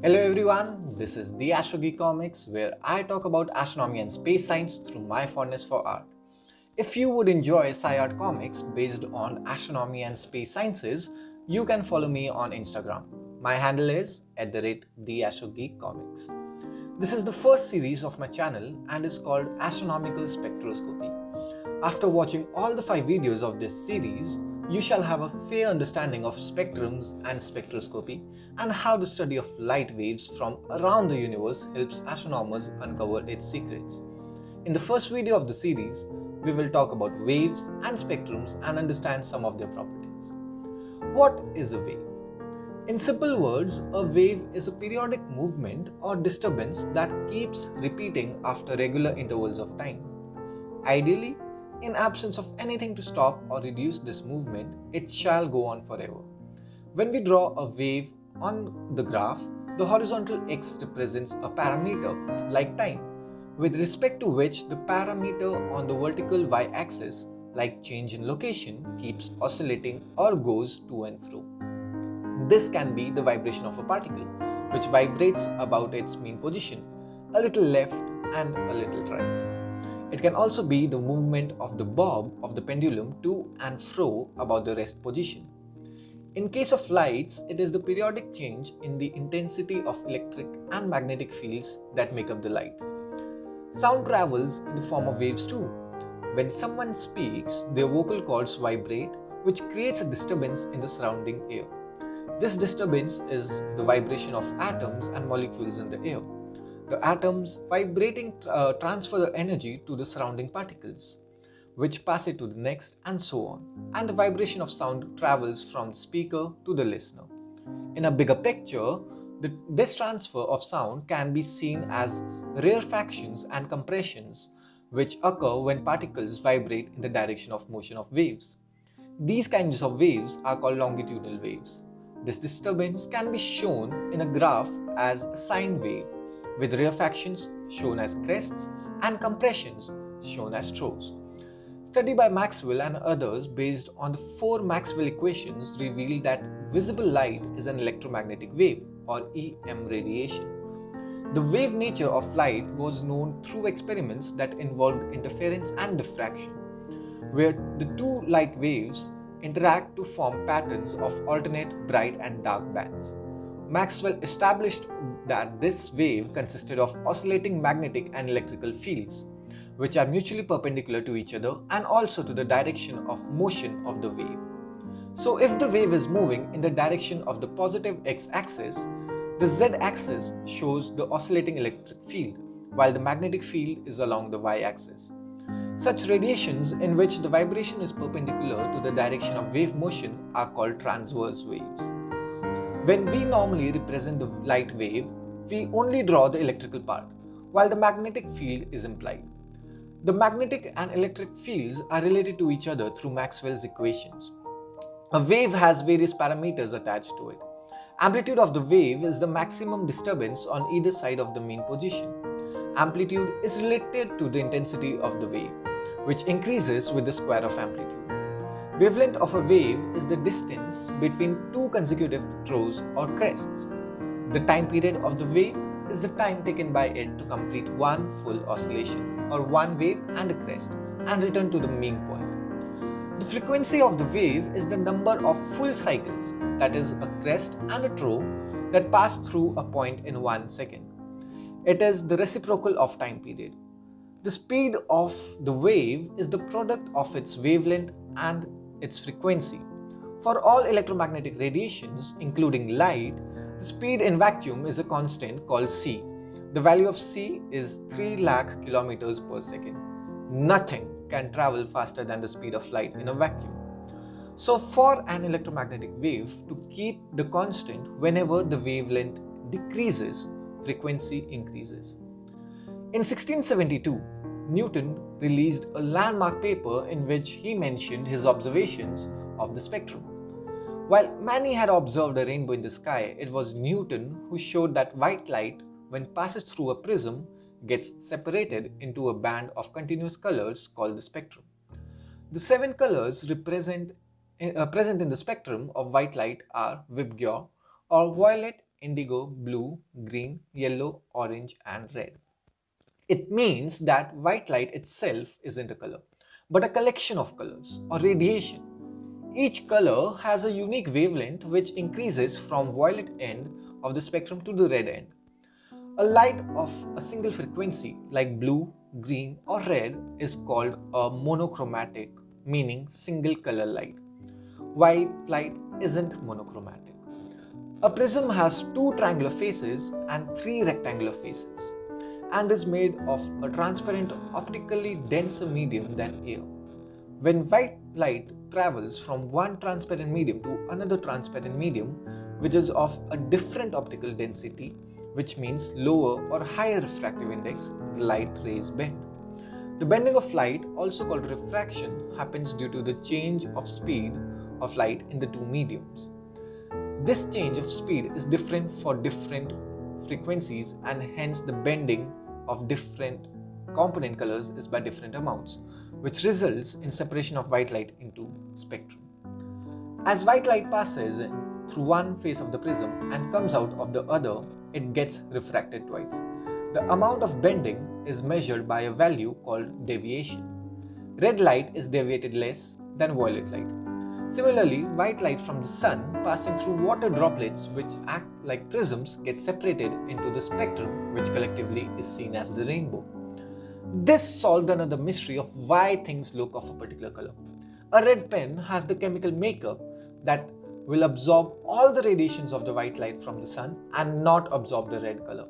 Hello everyone, this is the Geek Comics where I talk about astronomy and space science through my fondness for art. If you would enjoy sci art comics based on astronomy and space sciences, you can follow me on Instagram. My handle is at the rate Comics. This is the first series of my channel and is called Astronomical Spectroscopy. After watching all the five videos of this series, you shall have a fair understanding of spectrums and spectroscopy and how the study of light waves from around the universe helps astronomers uncover its secrets. In the first video of the series, we will talk about waves and spectrums and understand some of their properties. What is a wave? In simple words, a wave is a periodic movement or disturbance that keeps repeating after regular intervals of time. Ideally, in absence of anything to stop or reduce this movement, it shall go on forever. When we draw a wave on the graph, the horizontal x represents a parameter like time, with respect to which the parameter on the vertical y-axis like change in location keeps oscillating or goes to and fro. This can be the vibration of a particle, which vibrates about its mean position, a little left and a little right. It can also be the movement of the bob of the pendulum to and fro about the rest position. In case of lights, it is the periodic change in the intensity of electric and magnetic fields that make up the light. Sound travels in the form of waves too. When someone speaks, their vocal cords vibrate, which creates a disturbance in the surrounding air. This disturbance is the vibration of atoms and molecules in the air. The atoms vibrating uh, transfer the energy to the surrounding particles, which pass it to the next and so on. And the vibration of sound travels from the speaker to the listener. In a bigger picture, the, this transfer of sound can be seen as rarefactions and compressions which occur when particles vibrate in the direction of motion of waves. These kinds of waves are called longitudinal waves. This disturbance can be shown in a graph as a sine wave with rarefactions shown as crests and compressions shown as troughs. Study by Maxwell and others based on the four Maxwell equations revealed that visible light is an electromagnetic wave or EM radiation. The wave nature of light was known through experiments that involved interference and diffraction, where the two light waves interact to form patterns of alternate bright and dark bands. Maxwell established that this wave consisted of oscillating magnetic and electrical fields, which are mutually perpendicular to each other and also to the direction of motion of the wave. So if the wave is moving in the direction of the positive x-axis, the z-axis shows the oscillating electric field, while the magnetic field is along the y-axis. Such radiations in which the vibration is perpendicular to the direction of wave motion are called transverse waves. When we normally represent the light wave, we only draw the electrical part, while the magnetic field is implied. The magnetic and electric fields are related to each other through Maxwell's equations. A wave has various parameters attached to it. Amplitude of the wave is the maximum disturbance on either side of the mean position. Amplitude is related to the intensity of the wave, which increases with the square of amplitude. Wavelength of a wave is the distance between two consecutive troughs or crests. The time period of the wave is the time taken by it to complete one full oscillation or one wave and a crest and return to the mean point. The frequency of the wave is the number of full cycles that is a crest and a trough that pass through a point in one second. It is the reciprocal of time period. The speed of the wave is the product of its wavelength and its frequency. For all electromagnetic radiations, including light, the speed in vacuum is a constant called c. The value of c is 3 lakh kilometers per second. Nothing can travel faster than the speed of light in a vacuum. So for an electromagnetic wave to keep the constant whenever the wavelength decreases, frequency increases. In 1672, Newton released a landmark paper in which he mentioned his observations of the spectrum. While many had observed a rainbow in the sky, it was Newton who showed that white light, when passes through a prism, gets separated into a band of continuous colors called the spectrum. The seven colors represent, uh, present in the spectrum of white light are Vibgyor or violet, indigo, blue, green, yellow, orange, and red. It means that white light itself isn't a color, but a collection of colors or radiation. Each color has a unique wavelength which increases from violet end of the spectrum to the red end. A light of a single frequency like blue, green or red is called a monochromatic meaning single color light. White light isn't monochromatic. A prism has two triangular faces and three rectangular faces and is made of a transparent optically denser medium than air. When white light travels from one transparent medium to another transparent medium which is of a different optical density which means lower or higher refractive index, the light rays bend. The bending of light, also called refraction, happens due to the change of speed of light in the two mediums. This change of speed is different for different frequencies and hence the bending of different component colors is by different amounts, which results in separation of white light into spectrum. As white light passes through one face of the prism and comes out of the other, it gets refracted twice. The amount of bending is measured by a value called deviation. Red light is deviated less than violet light. Similarly, white light from the sun passing through water droplets which act like prisms get separated into the spectrum which collectively is seen as the rainbow. This solved another mystery of why things look of a particular color. A red pen has the chemical makeup that will absorb all the radiations of the white light from the sun and not absorb the red color.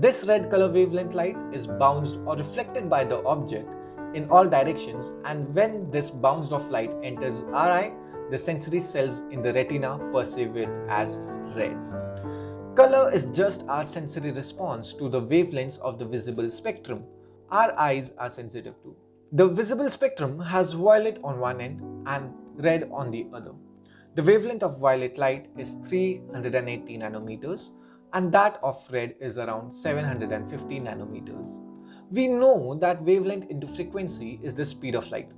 This red color wavelength light is bounced or reflected by the object in all directions and when this bounced off light enters our eye, the sensory cells in the retina perceive it as red. Color is just our sensory response to the wavelengths of the visible spectrum our eyes are sensitive to. The visible spectrum has violet on one end and red on the other. The wavelength of violet light is 380 nanometers and that of red is around 750 nanometers. We know that wavelength into frequency is the speed of light.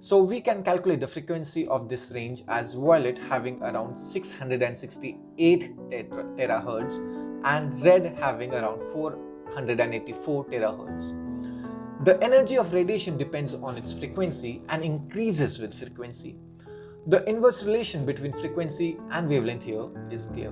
So we can calculate the frequency of this range as violet having around 668 terahertz and red having around 484 terahertz. The energy of radiation depends on its frequency and increases with frequency. The inverse relation between frequency and wavelength here is clear.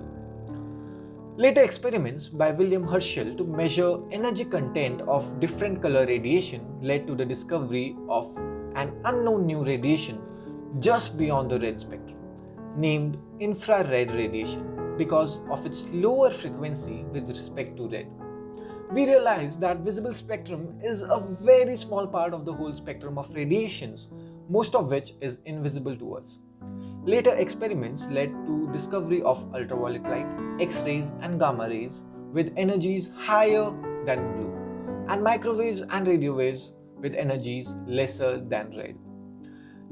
Later experiments by William Herschel to measure energy content of different color radiation led to the discovery of an unknown new radiation just beyond the red spectrum, named infrared radiation because of its lower frequency with respect to red. We realized that visible spectrum is a very small part of the whole spectrum of radiations most of which is invisible to us. Later experiments led to discovery of ultraviolet light, X-rays and gamma rays with energies higher than blue and microwaves and radio waves with energies lesser than red.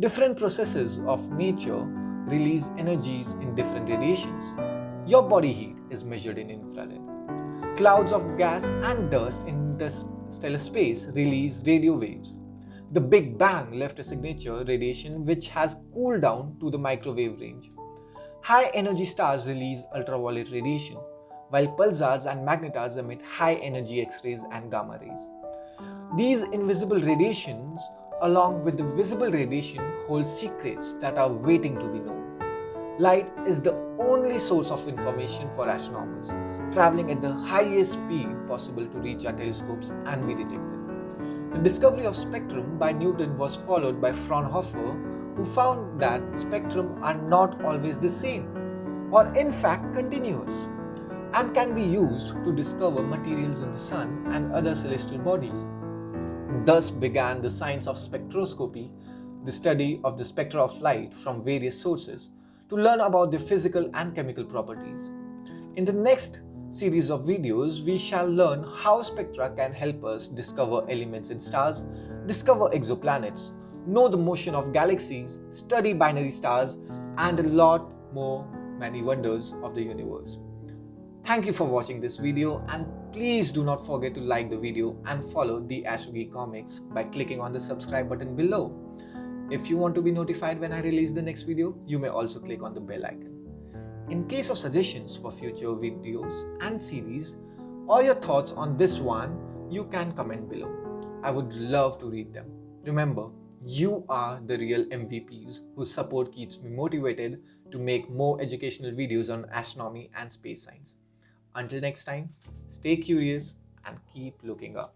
Different processes of nature release energies in different radiations. Your body heat is measured in infrared. Clouds of gas and dust in interstellar space release radio waves. The Big Bang left a signature radiation which has cooled down to the microwave range. High energy stars release ultraviolet radiation, while pulsars and magnetars emit high energy X-rays and gamma rays. These invisible radiations along with the visible radiation hold secrets that are waiting to be known. Light is the only source of information for astronomers, traveling at the highest speed possible to reach our telescopes and be detected. The discovery of spectrum by Newton was followed by Fraunhofer, who found that spectrum are not always the same, or in fact continuous, and can be used to discover materials in the sun and other celestial bodies. Thus began the science of spectroscopy, the study of the spectra of light from various sources, to learn about their physical and chemical properties. In the next series of videos, we shall learn how spectra can help us discover elements in stars, discover exoplanets, know the motion of galaxies, study binary stars, and a lot more many wonders of the universe. Thank you for watching this video and please do not forget to like the video and follow the AstroGeek Comics by clicking on the subscribe button below. If you want to be notified when I release the next video, you may also click on the bell icon. In case of suggestions for future videos and series or your thoughts on this one, you can comment below. I would love to read them. Remember, you are the real MVPs whose support keeps me motivated to make more educational videos on astronomy and space science. Until next time, stay curious and keep looking up.